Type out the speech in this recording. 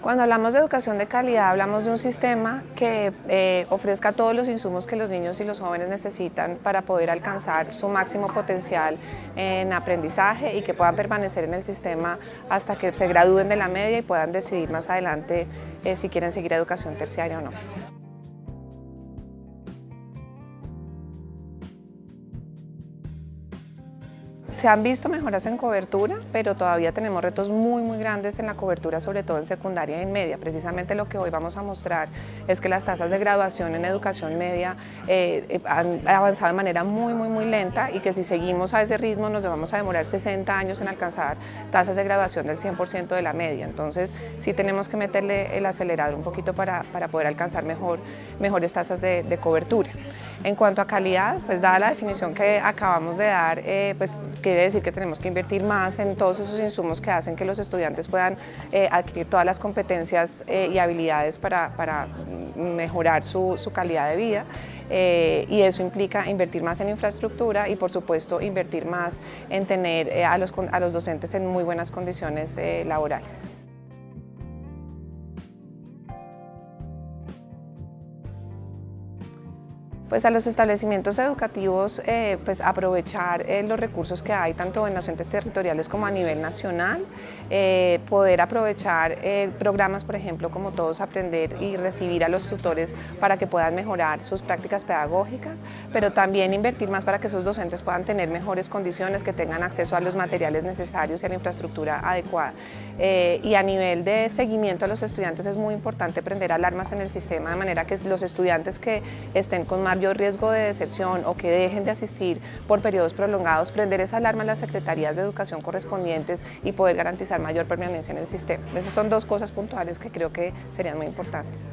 Cuando hablamos de educación de calidad, hablamos de un sistema que eh, ofrezca todos los insumos que los niños y los jóvenes necesitan para poder alcanzar su máximo potencial en aprendizaje y que puedan permanecer en el sistema hasta que se gradúen de la media y puedan decidir más adelante eh, si quieren seguir educación terciaria o no. Se han visto mejoras en cobertura, pero todavía tenemos retos muy muy grandes en la cobertura, sobre todo en secundaria y en media. Precisamente lo que hoy vamos a mostrar es que las tasas de graduación en educación media eh, han avanzado de manera muy muy muy lenta y que si seguimos a ese ritmo nos vamos a demorar 60 años en alcanzar tasas de graduación del 100% de la media. Entonces sí tenemos que meterle el acelerador un poquito para, para poder alcanzar mejor, mejores tasas de, de, cobertura. En cuanto a calidad, pues dada la definición que acabamos de dar, eh, pues quiere decir que tenemos que invertir más en todos esos insumos que hacen que los estudiantes puedan eh, adquirir todas las competencias eh, y habilidades para, para mejorar su, su, calidad de vida eh, y eso implica invertir más en infraestructura y por supuesto invertir más en tener a, los, a los docentes en muy buenas condiciones laborales. Pues a los establecimientos educativos eh, pues aprovechar eh, los recursos que hay tanto en los entes territoriales como a nivel nacional, eh, poder aprovechar eh, programas por ejemplo como Todos Aprender y recibir a los tutores para que puedan mejorar sus prácticas pedagógicas, pero también invertir más para que esos docentes puedan tener mejores condiciones, que tengan acceso a los materiales necesarios y a la infraestructura adecuada. Eh, y a nivel de seguimiento a los estudiantes es muy importante prender alarmas en el sistema de manera que los estudiantes que estén con mayor riesgo de deserción o que dejen de asistir por periodos prolongados, prender esa alarma en las secretarías de educación correspondientes y poder garantizar mayor permanencia en el sistema. Esas son dos cosas puntuales que creo que serían muy importantes.